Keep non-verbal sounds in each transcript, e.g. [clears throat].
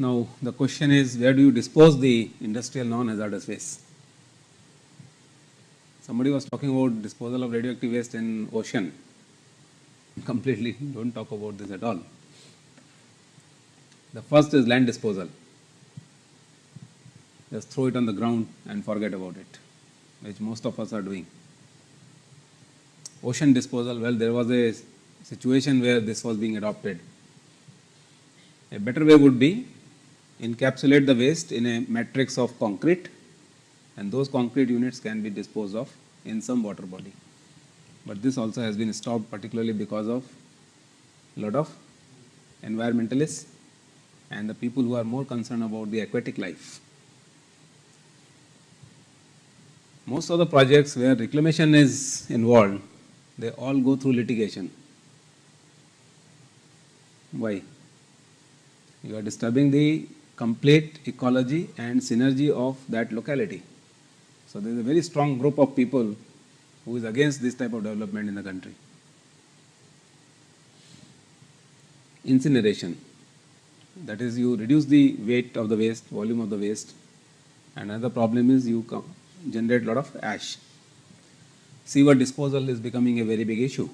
Now, the question is where do you dispose the industrial non-hazardous waste? Somebody was talking about disposal of radioactive waste in ocean. Completely don't talk about this at all. The first is land disposal. Just throw it on the ground and forget about it, which most of us are doing. Ocean disposal, well, there was a situation where this was being adopted. A better way would be encapsulate the waste in a matrix of concrete and those concrete units can be disposed of in some water body. But this also has been stopped particularly because of a lot of environmentalists and the people who are more concerned about the aquatic life. Most of the projects where reclamation is involved, they all go through litigation. Why? You are disturbing the complete ecology and synergy of that locality. So there is a very strong group of people who is against this type of development in the country. Incineration, that is you reduce the weight of the waste, volume of the waste another problem is you generate a lot of ash. Sewer disposal is becoming a very big issue.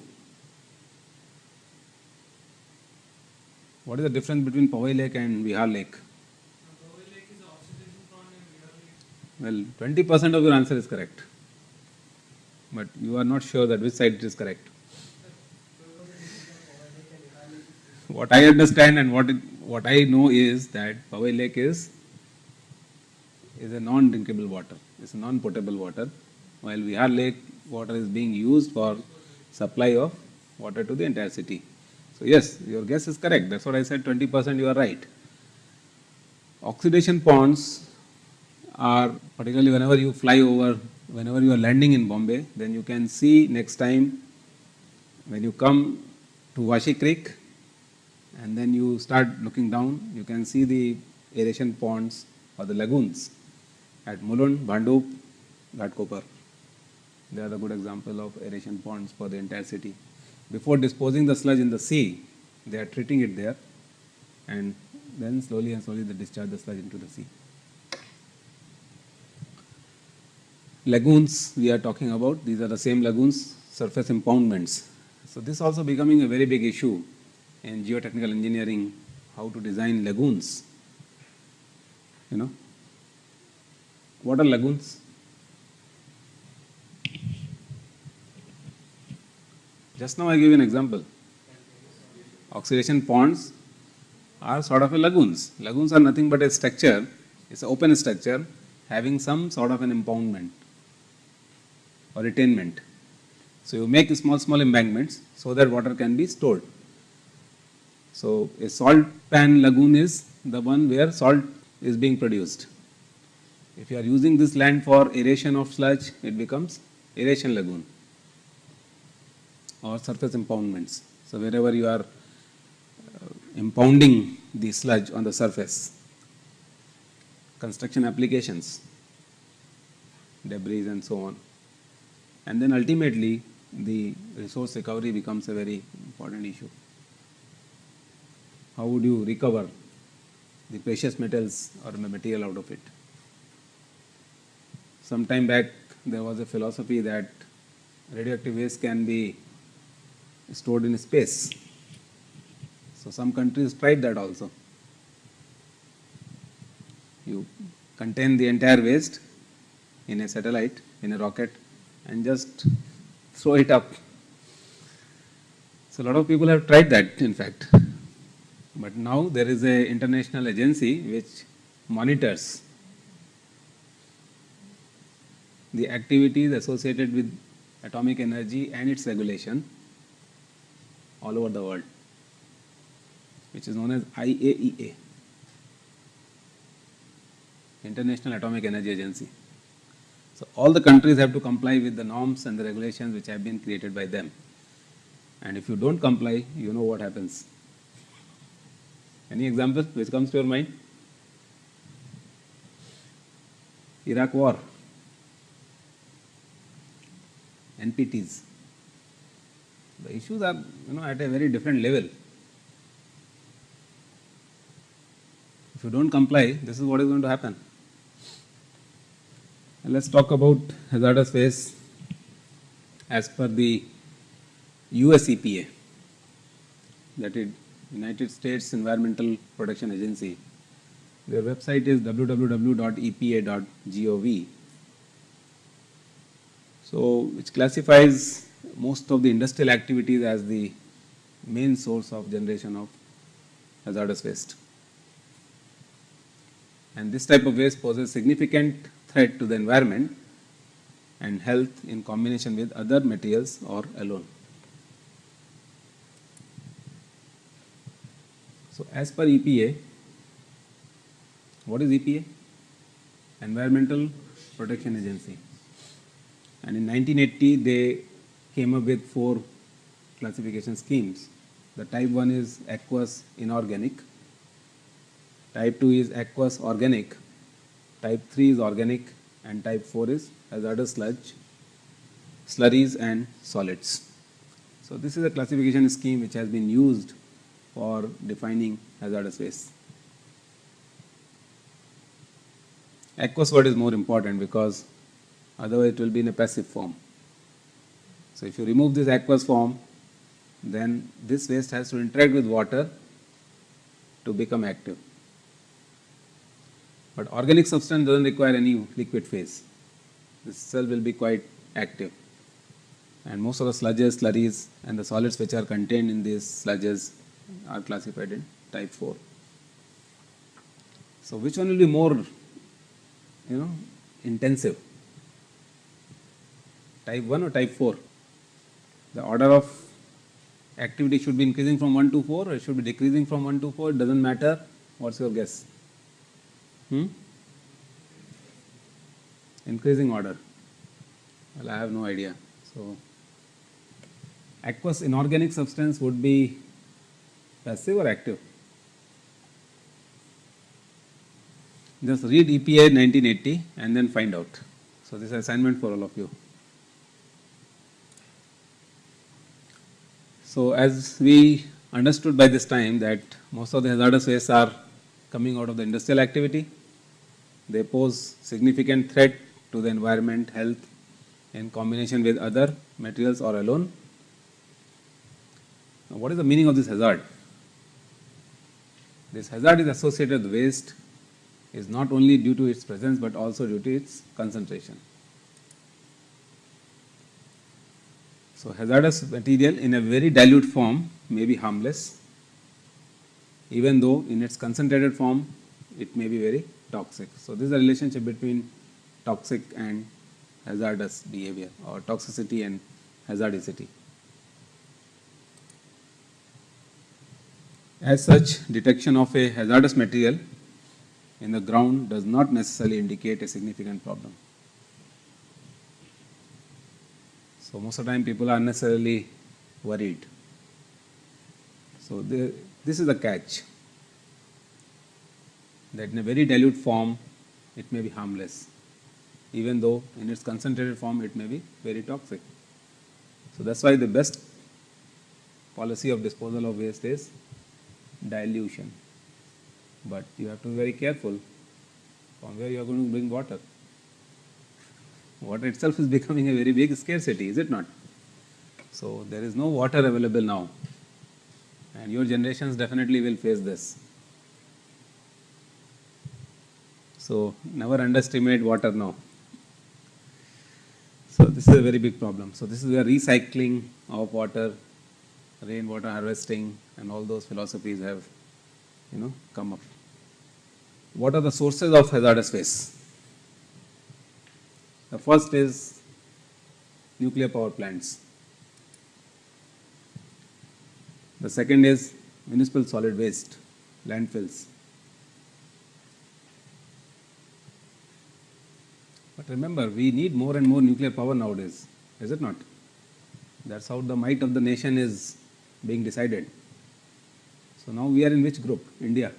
What is the difference between Powai Lake and Vihar Lake? Well, 20% of your answer is correct, but you are not sure that which side is correct. What I understand and what, it, what I know is that Powai Lake is, is a non-drinkable water, it's a non-potable water, while Vihar Lake water is being used for supply of water to the entire city. So yes, your guess is correct, that's what I said 20% you are right. Oxidation ponds are particularly whenever you fly over, whenever you are landing in Bombay, then you can see next time when you come to Vashi Creek and then you start looking down, you can see the aeration ponds or the lagoons at Mulund, Bhandup, Ghatkopar. They are the good example of aeration ponds for the entire city. Before disposing the sludge in the sea, they are treating it there and then slowly and slowly they discharge the sludge into the sea. Lagoons we are talking about, these are the same lagoons, surface impoundments. So this also becoming a very big issue in geotechnical engineering, how to design lagoons, you know. What are lagoons? Just now I gave you an example. Oxidation ponds are sort of a lagoons. Lagoons are nothing but a structure, it's an open structure having some sort of an impoundment or retainment. So you make small, small embankments so that water can be stored. So a salt pan lagoon is the one where salt is being produced. If you are using this land for aeration of sludge, it becomes aeration lagoon or surface impoundments. So wherever you are uh, impounding the sludge on the surface, construction applications, debris and so on. And then ultimately the resource recovery becomes a very important issue. How would you recover the precious metals or material out of it? Some time back there was a philosophy that radioactive waste can be stored in space. So some countries tried that also. You contain the entire waste in a satellite, in a rocket and just throw it up. So a lot of people have tried that in fact. But now there is a international agency which monitors the activities associated with atomic energy and its regulation all over the world, which is known as IAEA, International Atomic Energy Agency. So all the countries have to comply with the norms and the regulations which have been created by them. And if you don't comply, you know what happens. Any example which comes to your mind? Iraq war, NPTs. The issues are you know at a very different level. If you don't comply, this is what is going to happen. Let's talk about hazardous waste as per the US EPA, that is United States Environmental Protection Agency. Their website is www.epa.gov. So, which classifies most of the industrial activities as the main source of generation of hazardous waste. And this type of waste poses significant threat to the environment and health in combination with other materials or alone. So, as per EPA, what is EPA? Environmental Protection Agency. And in 1980, they came up with four classification schemes. The type 1 is aqueous inorganic, type 2 is aqueous organic, type 3 is organic, and type 4 is hazardous sludge, slurries, and solids. So, this is a classification scheme which has been used for defining hazardous waste. Aqueous word is more important because otherwise it will be in a passive form. So, if you remove this aqueous form, then this waste has to interact with water to become active. But organic substance doesn't require any liquid phase. This cell will be quite active. And most of the sludges, slurries, and the solids which are contained in these sludges are classified in type 4. So, which one will be more, you know, intensive? Type 1 or type 4? The order of activity should be increasing from 1 to 4 or it should be decreasing from 1 to 4, it doesn't matter. What's your guess? Hmm? Increasing order. Well, I have no idea. So, aqueous inorganic substance would be passive or active? Just read EPA 1980 and then find out. So, this is assignment for all of you. So, as we understood by this time that most of the hazardous wastes are coming out of the industrial activity, they pose significant threat to the environment, health in combination with other materials or alone. Now, what is the meaning of this hazard? This hazard is associated with waste is not only due to its presence but also due to its concentration. So, hazardous material in a very dilute form may be harmless even though in its concentrated form it may be very toxic. So, this is a relationship between toxic and hazardous behavior or toxicity and hazardicity. As such, detection of a hazardous material in the ground does not necessarily indicate a significant problem. So, most of the time people are unnecessarily worried. So, the, this is the catch that in a very dilute form it may be harmless even though in its concentrated form it may be very toxic. So, that is why the best policy of disposal of waste is dilution, but you have to be very careful from where you are going to bring water. Water itself is [laughs] becoming a very big scarcity, is it not? So, there is no water available now and your generations definitely will face this. So, never underestimate water now. So, this is a very big problem. So, this is where recycling of water, rainwater harvesting and all those philosophies have you know come up. What are the sources of hazardous waste? The first is nuclear power plants. The second is municipal solid waste, landfills. But remember, we need more and more nuclear power nowadays, is it not? That's how the might of the nation is being decided. So now we are in which group? India.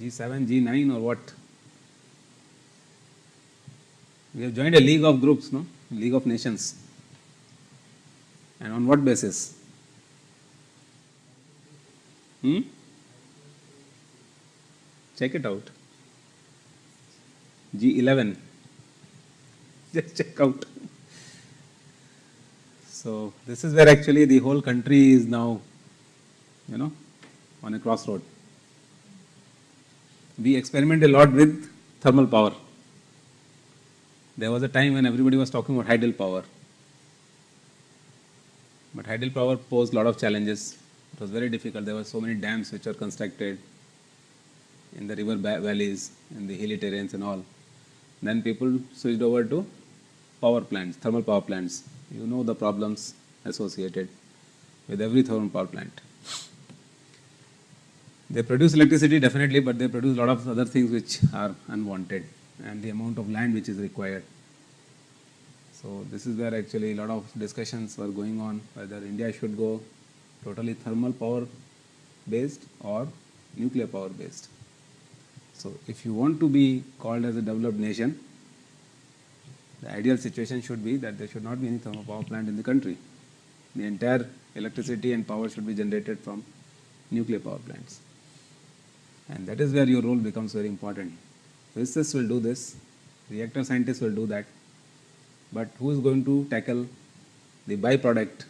G7, G9 or what? We have joined a league of groups, no? League of Nations. And on what basis? Hmm? Check it out. G11. [laughs] Just check out. So this is where actually the whole country is now, you know, on a crossroad. We experiment a lot with thermal power. There was a time when everybody was talking about hydel power. But hydel power posed a lot of challenges. It was very difficult. There were so many dams which were constructed in the river valleys, in the hilly terrains and all. Then people switched over to power plants, thermal power plants. You know the problems associated with every thermal power plant. They produce electricity definitely, but they produce a lot of other things which are unwanted and the amount of land which is required. So this is where actually a lot of discussions were going on whether India should go totally thermal power based or nuclear power based. So if you want to be called as a developed nation, the ideal situation should be that there should not be any thermal power plant in the country. The entire electricity and power should be generated from nuclear power plants. And that is where your role becomes very important. Physicists will do this, reactor scientists will do that, but who is going to tackle the byproduct?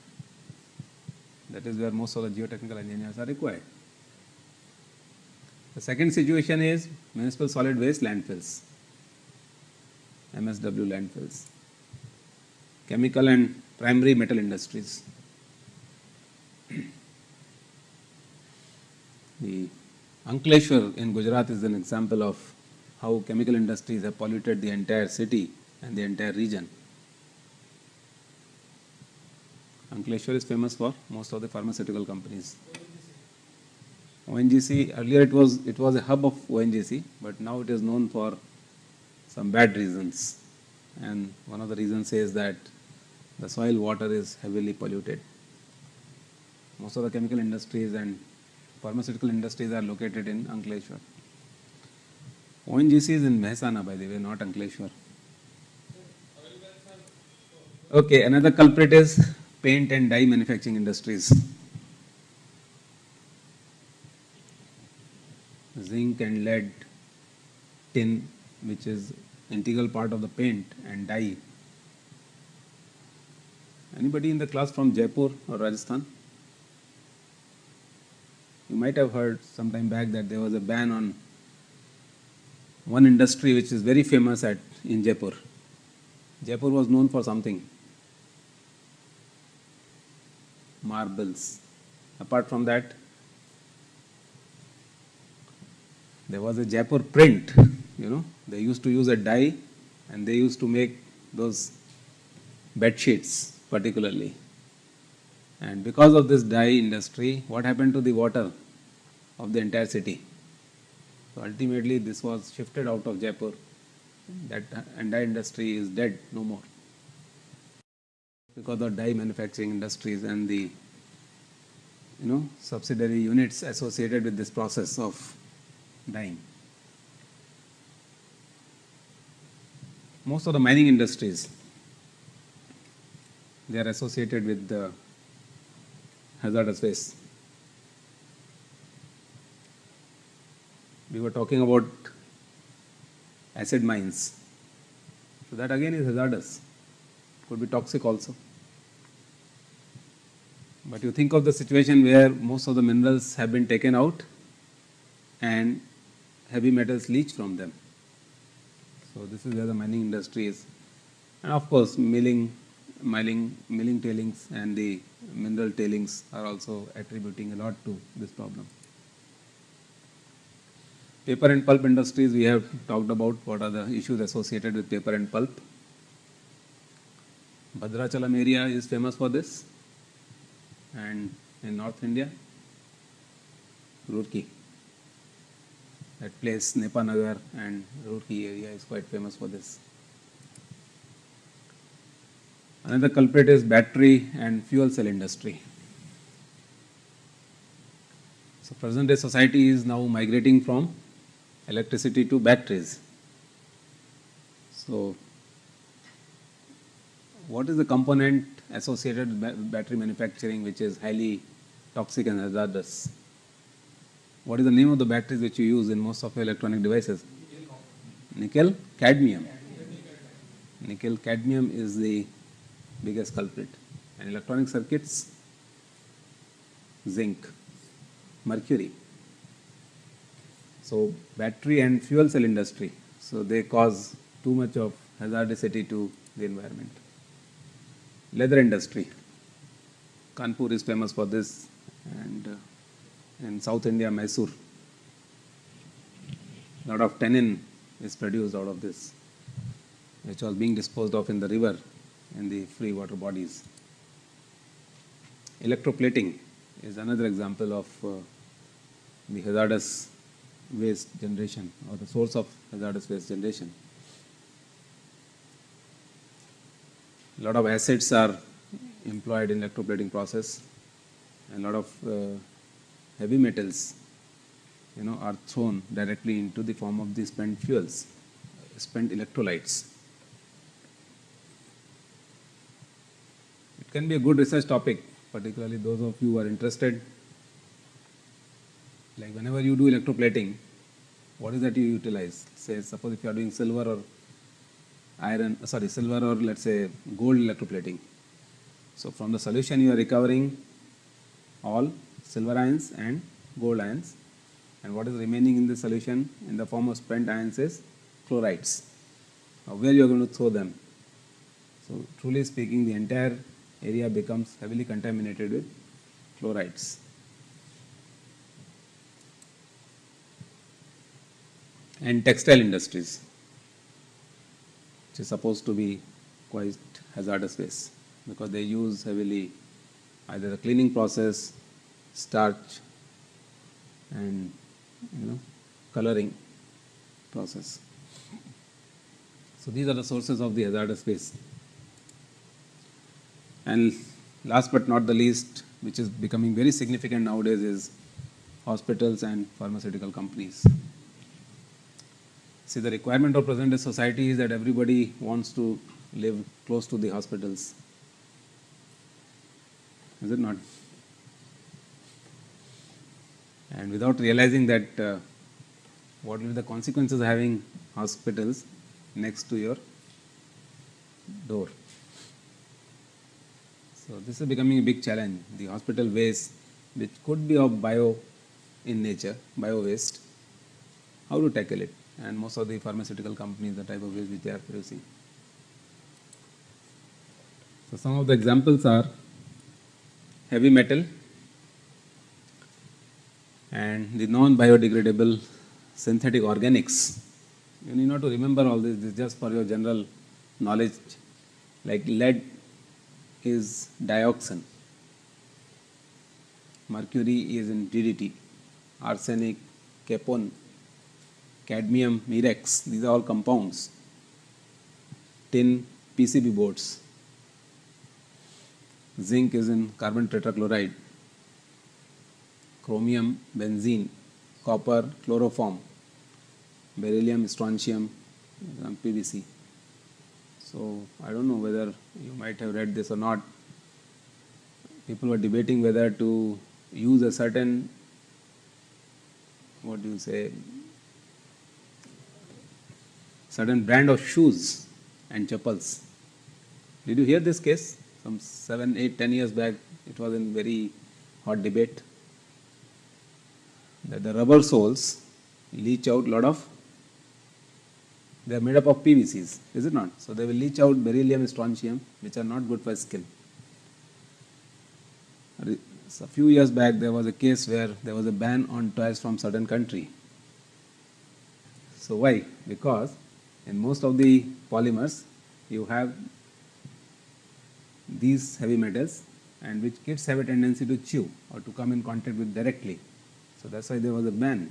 That is where most of the geotechnical engineers are required. The second situation is municipal solid waste landfills, MSW landfills, chemical and primary metal industries. The Ankleshwar in Gujarat is an example of how chemical industries have polluted the entire city and the entire region. Ankleshwar is famous for most of the pharmaceutical companies. ONGC, earlier it was, it was a hub of ONGC, but now it is known for some bad reasons. And one of the reasons is that the soil water is heavily polluted. Most of the chemical industries and pharmaceutical industries are located in Ankleshwar. ONGC is in Mehsana, by the way, not Ankleshwar. Okay, another culprit is paint and dye manufacturing industries. And lead, tin, which is integral part of the paint and dye. Anybody in the class from Jaipur or Rajasthan? You might have heard some time back that there was a ban on one industry which is very famous at in Jaipur. Jaipur was known for something. Marbles. Apart from that, there was a Jaipur print, you know, they used to use a dye and they used to make those bed sheets particularly. And because of this dye industry, what happened to the water of the entire city? So ultimately, this was shifted out of Jaipur. That entire industry is dead, no more. Because of dye manufacturing industries and the you know subsidiary units associated with this process of dyeing. Most of the mining industries they are associated with the hazardous waste. We were talking about acid mines. So that again is hazardous. Could be toxic also. But you think of the situation where most of the minerals have been taken out and heavy metals leach from them. So this is where the mining industry is. And of course, milling, mining, milling tailings and the mineral tailings are also attributing a lot to this problem. Paper and pulp industries, we have talked about what are the issues associated with paper and pulp. Bhadrachalam area is famous for this. And in North India, Roorkee. That place, Nepanagar and Roorkee area is quite famous for this. Another culprit is battery and fuel cell industry. So present day society is now migrating from electricity to batteries. So what is the component associated with battery manufacturing which is highly toxic and hazardous? What is the name of the batteries which you use in most of your electronic devices? Nickel cadmium. Nickel cadmium is the biggest culprit. And electronic circuits, zinc, mercury. So battery and fuel cell industry, so they cause too much of hazardicity to the environment. Leather industry, Kanpur is famous for this, and uh, in South India, Mysore, A lot of tannin is produced out of this, which was being disposed of in the river in the free water bodies. Electroplating is another example of uh, the hazardous waste generation or the source of hazardous waste generation. A lot of acids are employed in electroplating process and a lot of uh, heavy metals you know are thrown directly into the form of the spent fuels, spent electrolytes. It can be a good research topic, particularly those of you who are interested. Like whenever you do electroplating, what is that you utilize? Say, suppose if you are doing silver or iron, sorry, silver or let's say gold electroplating. So from the solution you are recovering all silver ions and gold ions and what is remaining in the solution in the form of spent ions is chlorides. Now where you are going to throw them? So truly speaking the entire area becomes heavily contaminated with chlorides. And textile industries which is supposed to be quite hazardous waste because they use heavily either the cleaning process, starch and you know coloring process. So these are the sources of the hazardous waste. And last but not the least, which is becoming very significant nowadays is hospitals and pharmaceutical companies. See, the requirement of present day society is that everybody wants to live close to the hospitals. Is it not? And without realizing that uh, what will be the consequences of having hospitals next to your door. So this is becoming a big challenge. The hospital waste, which could be of bio in nature, bio waste, how to tackle it? and most of the pharmaceutical companies, the type of waste which they are producing. So some of the examples are heavy metal and the non-biodegradable synthetic organics. You need not to remember all this, this is just for your general knowledge. Like lead is dioxin, mercury is in DDT, arsenic, kepone, cadmium, mirex, these are all compounds. Tin, PCB boards. Zinc is in carbon tetrachloride. Chromium, benzene, copper, chloroform, beryllium, strontium, PVC. So I don't know whether you might have read this or not. People were debating whether to use a certain, what do you say, certain brand of shoes and chappals. Did you hear this case? Some seven, eight, ten years back, it was in very hot debate that the rubber soles leach out lot of they are made up of PVCs, is it not? So they will leach out beryllium, and strontium, which are not good for skin. So a few years back, there was a case where there was a ban on toys from certain country. So why? Because in most of the polymers you have these heavy metals and which kids have a tendency to chew or to come in contact with directly. So that's why there was a ban.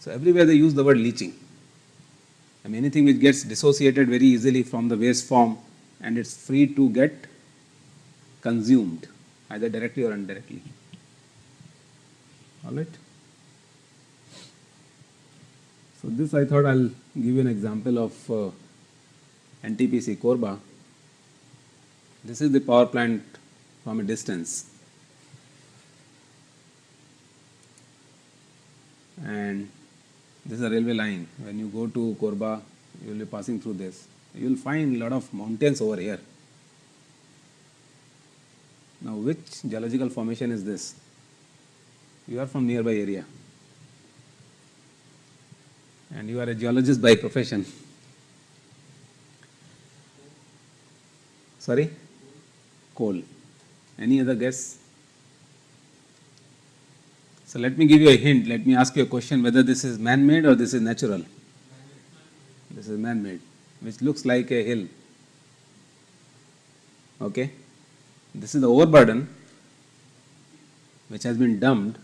So everywhere they use the word leaching. I mean anything which gets dissociated very easily from the waste form and it's free to get consumed either directly or indirectly. All right. So this I thought I'll give you an example of uh, NTPC Korba. This is the power plant from a distance. And this is a railway line. When you go to Korba, you will be passing through this. You will find lot of mountains over here. Now, which geological formation is this? You are from nearby area and you are a geologist by profession. Sorry? Coal. Any other guess? So let me give you a hint. Let me ask you a question whether this is man-made or this is natural. This is man-made, which looks like a hill. Okay? This is the overburden which has been dumped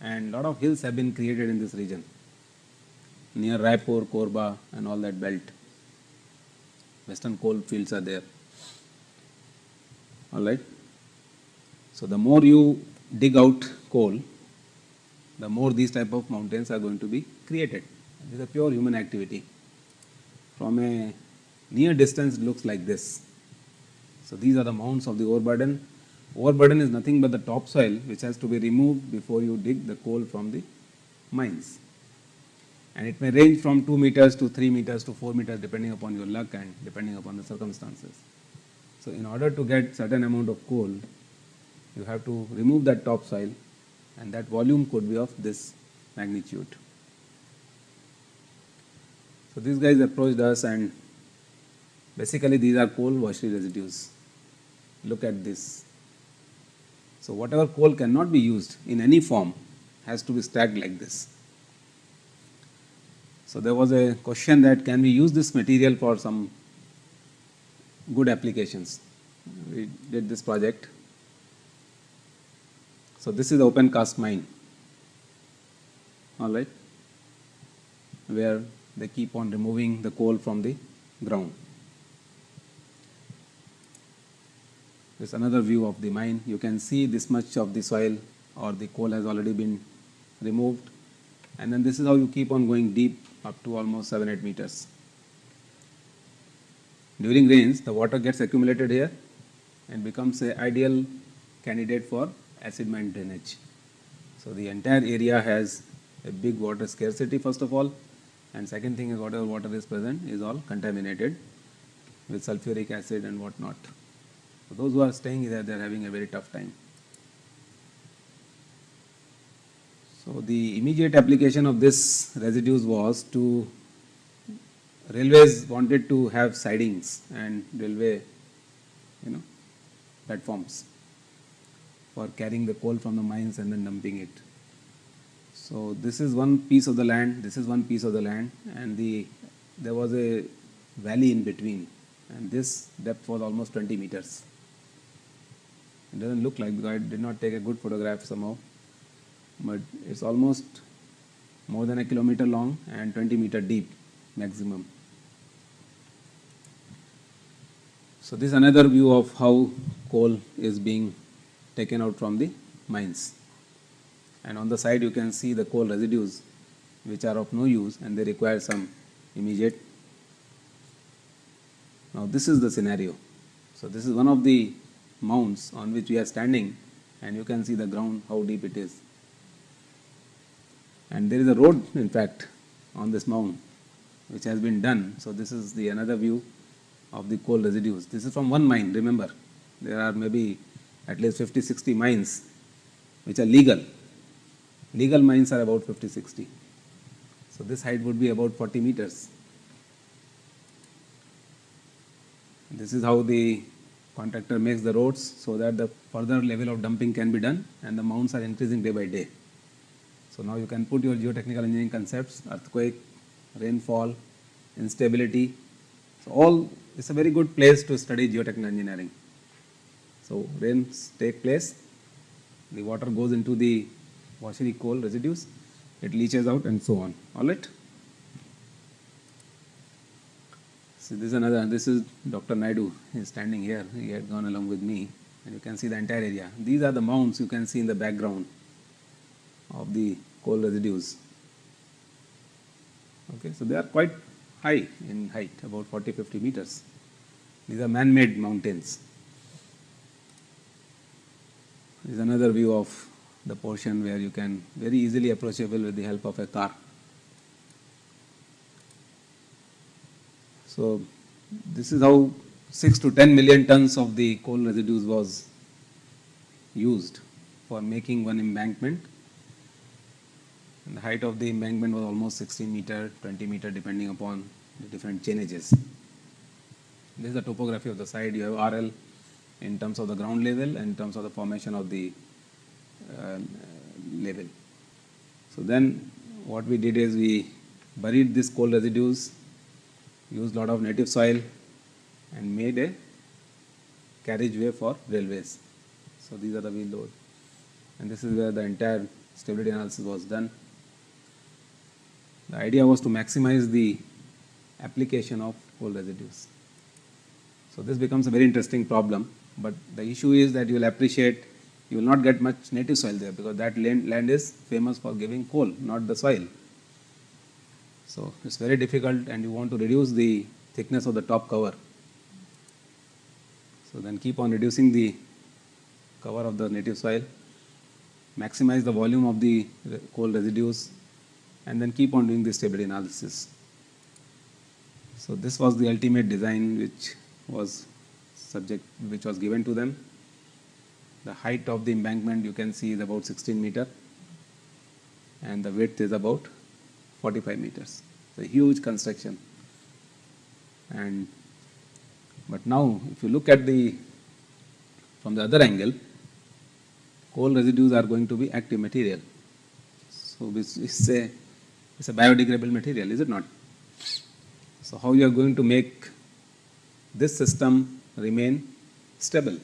and lot of hills have been created in this region near Raipur, Korba and all that belt. Western coal fields are there. Alright. So the more you dig out coal, the more these type of mountains are going to be created. This is a pure human activity. From a near distance it looks like this. So these are the mounds of the overburden. Overburden is nothing but the topsoil which has to be removed before you dig the coal from the mines. And it may range from 2 meters to 3 meters to 4 meters depending upon your luck and depending upon the circumstances. So in order to get certain amount of coal, you have to remove that topsoil and that volume could be of this magnitude. So these guys approached us and basically these are coal washery residues. Look at this. So whatever coal cannot be used in any form has to be stacked like this. So there was a question that can we use this material for some good applications. We did this project so this is the open cast mine, all right, where they keep on removing the coal from the ground. This another view of the mine. You can see this much of the soil or the coal has already been removed. And then this is how you keep on going deep up to almost 7 8 meters. During rains, the water gets accumulated here and becomes an ideal candidate for acid mine drainage. So the entire area has a big water scarcity first of all and second thing is whatever water is present is all contaminated with sulfuric acid and whatnot. So those who are staying there they are having a very tough time. So the immediate application of this residues was to railways wanted to have sidings and railway you know platforms for carrying the coal from the mines and then dumping it. So this is one piece of the land, this is one piece of the land and the there was a valley in between and this depth was almost 20 meters. It doesn't look like because I did not take a good photograph somehow but it's almost more than a kilometer long and 20 meter deep maximum. So this is another view of how coal is being taken out from the mines. And on the side you can see the coal residues which are of no use and they require some immediate. Now this is the scenario. So this is one of the mounds on which we are standing and you can see the ground how deep it is. And there is a road in fact on this mound which has been done. So this is the another view of the coal residues. This is from one mine remember there are maybe at least 50, 60 mines which are legal. Legal mines are about 50, 60. So this height would be about 40 meters. This is how the contractor makes the roads so that the further level of dumping can be done and the mounds are increasing day by day. So now you can put your geotechnical engineering concepts, earthquake, rainfall, instability. So all, it's a very good place to study geotechnical engineering. So rains take place, the water goes into the washery coal residues, it leaches out and so on. All right. So this is another. This is Dr. Naidu. He is standing here. He had gone along with me, and you can see the entire area. These are the mounds you can see in the background of the coal residues. Okay, so they are quite high in height, about 40, 50 meters. These are man-made mountains. Is another view of the portion where you can very easily approachable with the help of a car. So this is how 6 to 10 million tons of the coal residues was used for making one embankment. And the height of the embankment was almost 16 meter, 20 meter depending upon the different changes. This is the topography of the side. You have RL in terms of the ground level and in terms of the formation of the uh, level. So then what we did is we buried this coal residues, used a lot of native soil and made a carriageway for railways. So these are the wheel load. And this is where the entire stability analysis was done. The idea was to maximize the application of coal residues. So this becomes a very interesting problem, but the issue is that you will appreciate you will not get much native soil there because that land, land is famous for giving coal, not the soil. So it's very difficult and you want to reduce the thickness of the top cover. So then keep on reducing the cover of the native soil, maximize the volume of the coal residues and then keep on doing the stability analysis. So this was the ultimate design which was subject which was given to them. The height of the embankment you can see is about 16 meter and the width is about 45 meters. It's a huge construction. And but now if you look at the from the other angle, coal residues are going to be active material. So it's, it's a it's a biodegradable material, is it not? So how you are going to make this system remain stable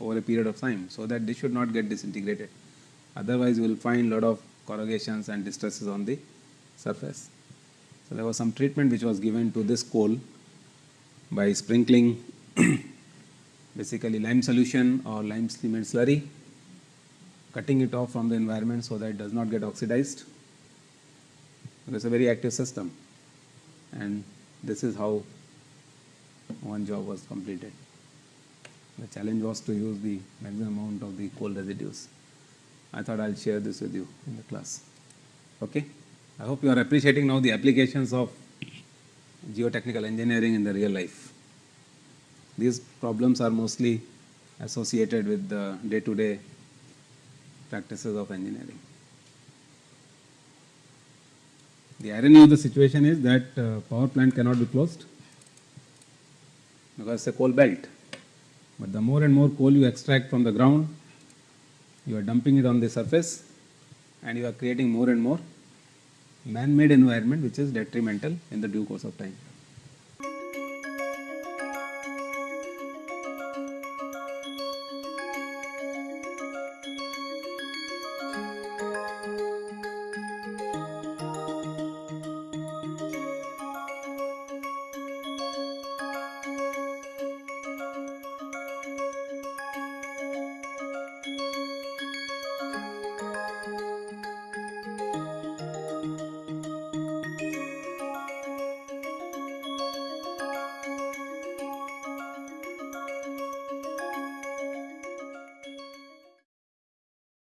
over a period of time so that they should not get disintegrated. Otherwise, you will find lot of corrugations and distresses on the surface. So there was some treatment which was given to this coal by sprinkling [clears throat] basically lime solution or lime cement slurry, cutting it off from the environment so that it does not get oxidized. It's a very active system and this is how one job was completed. The challenge was to use the maximum amount of the coal residues. I thought I'll share this with you in the class. Okay? I hope you are appreciating now the applications of geotechnical engineering in the real life. These problems are mostly associated with the day-to-day practices of engineering. The irony of the situation is that uh, power plant cannot be closed because it's a coal belt. But the more and more coal you extract from the ground, you are dumping it on the surface and you are creating more and more man-made environment which is detrimental in the due course of time.